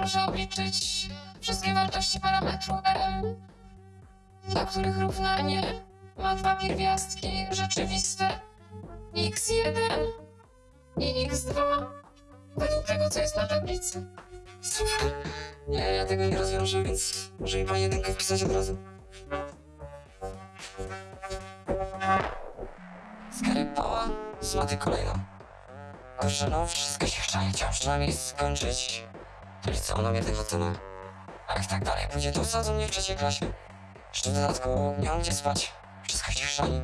Proszę obliczyć wszystkie wartości parametru L, dla których równanie ma dwa pierwiastki rzeczywiste x1 i x2 według tego, co jest na tablicy. Super. Ja, ja tego nie rozwiążę, więc może mi pani jedynkę wpisać od razu. Skarypała z maty kolejną. Kurczę, no wszystko się chciało, chciałem przynajmniej skończyć to liceum mnie tego cena. A jak tak dalej pójdzie, to wsadzą mnie w trzeciej klasie. Jeszcze w dodatku nie mam gdzie spać. Wszystko się chrzani.